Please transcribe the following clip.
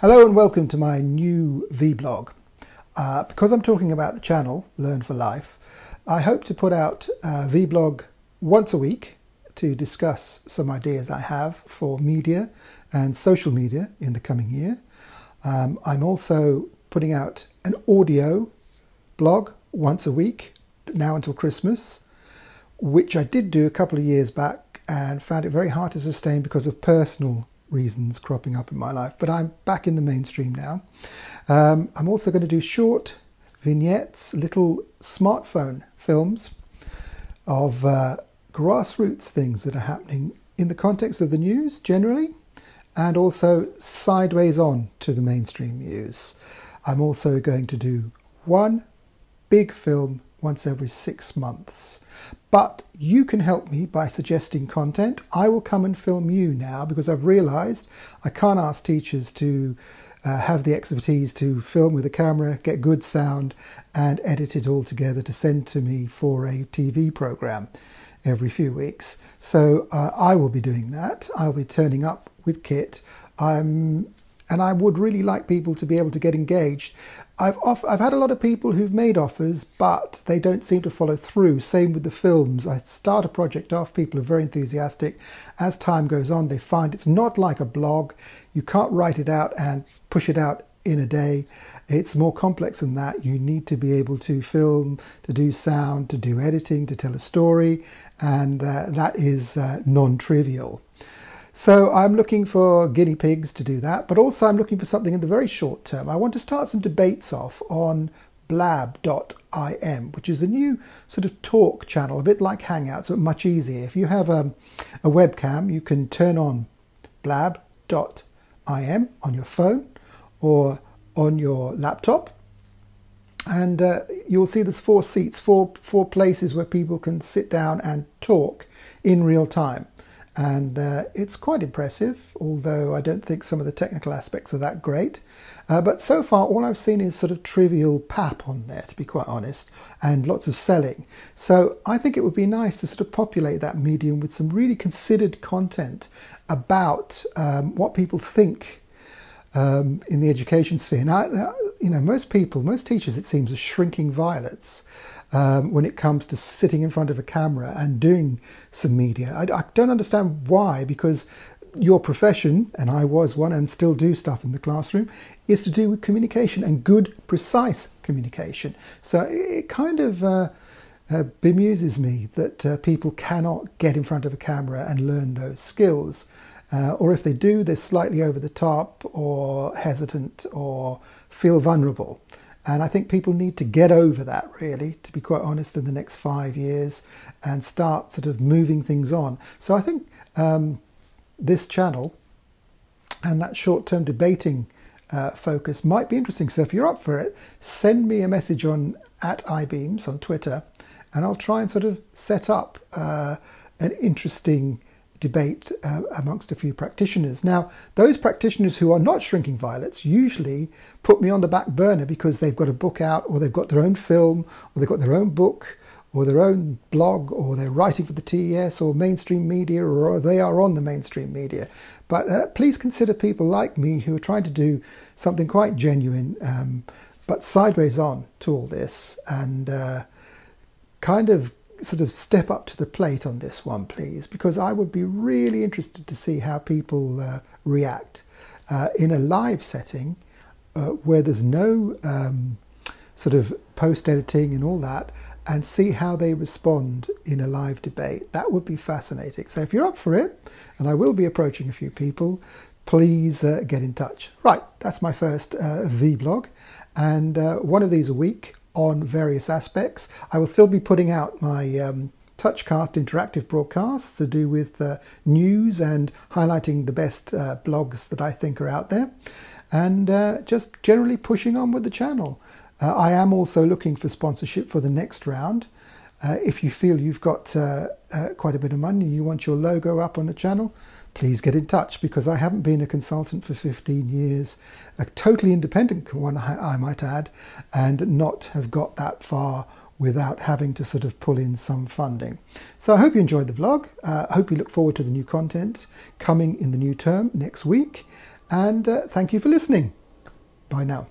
Hello and welcome to my new vlog. Uh, because I'm talking about the channel Learn for Life, I hope to put out a vlog once a week to discuss some ideas I have for media and social media in the coming year. Um, I'm also putting out an audio blog once a week now until Christmas, which I did do a couple of years back and found it very hard to sustain because of personal reasons cropping up in my life, but I'm back in the mainstream now. Um, I'm also going to do short vignettes, little smartphone films of uh, grassroots things that are happening in the context of the news generally, and also sideways on to the mainstream news. I'm also going to do one big film once every six months. But you can help me by suggesting content. I will come and film you now because I've realized I can't ask teachers to uh, have the expertise to film with a camera, get good sound, and edit it all together to send to me for a TV program every few weeks. So uh, I will be doing that. I'll be turning up with kit. I'm and I would really like people to be able to get engaged. I've off, I've had a lot of people who've made offers, but they don't seem to follow through. Same with the films. I start a project off, people are very enthusiastic. As time goes on, they find it's not like a blog. You can't write it out and push it out in a day. It's more complex than that. You need to be able to film, to do sound, to do editing, to tell a story, and uh, that is uh, non-trivial. So I'm looking for guinea pigs to do that, but also I'm looking for something in the very short term. I want to start some debates off on blab.im, which is a new sort of talk channel, a bit like Hangouts, but much easier. If you have a, a webcam, you can turn on blab.im on your phone or on your laptop and uh, you'll see there's four seats, four, four places where people can sit down and talk in real time and uh, it's quite impressive, although I don't think some of the technical aspects are that great. Uh, but so far, all I've seen is sort of trivial pap on there, to be quite honest, and lots of selling. So I think it would be nice to sort of populate that medium with some really considered content about um, what people think um, in the education sphere. Now, you know, most people, most teachers, it seems, are shrinking violets um, when it comes to sitting in front of a camera and doing some media. I, I don't understand why, because your profession, and I was one and still do stuff in the classroom, is to do with communication and good, precise communication. So it kind of uh, uh, bemuses me that uh, people cannot get in front of a camera and learn those skills. Uh, or if they do, they're slightly over the top or hesitant or feel vulnerable. And I think people need to get over that, really, to be quite honest, in the next five years and start sort of moving things on. So I think um, this channel and that short term debating uh, focus might be interesting. So if you're up for it, send me a message on at iBeams on Twitter and I'll try and sort of set up uh, an interesting debate uh, amongst a few practitioners. Now, those practitioners who are not shrinking violets usually put me on the back burner because they've got a book out, or they've got their own film, or they've got their own book, or their own blog, or they're writing for the TES or mainstream media, or they are on the mainstream media. But uh, please consider people like me who are trying to do something quite genuine, um, but sideways on to all this, and uh, kind of sort of step up to the plate on this one, please, because I would be really interested to see how people uh, react uh, in a live setting uh, where there's no um, sort of post editing and all that, and see how they respond in a live debate. That would be fascinating. So if you're up for it, and I will be approaching a few people, please uh, get in touch. Right, that's my first uh, vlog, and uh, one of these a week on various aspects. I will still be putting out my um, Touchcast interactive broadcasts to do with uh, news and highlighting the best uh, blogs that I think are out there, and uh, just generally pushing on with the channel. Uh, I am also looking for sponsorship for the next round. Uh, if you feel you've got uh, quite a bit of money and you want your logo up on the channel, please get in touch because I haven't been a consultant for 15 years, a totally independent one, I might add, and not have got that far without having to sort of pull in some funding. So I hope you enjoyed the vlog. Uh, I hope you look forward to the new content coming in the new term next week. And uh, thank you for listening. Bye now.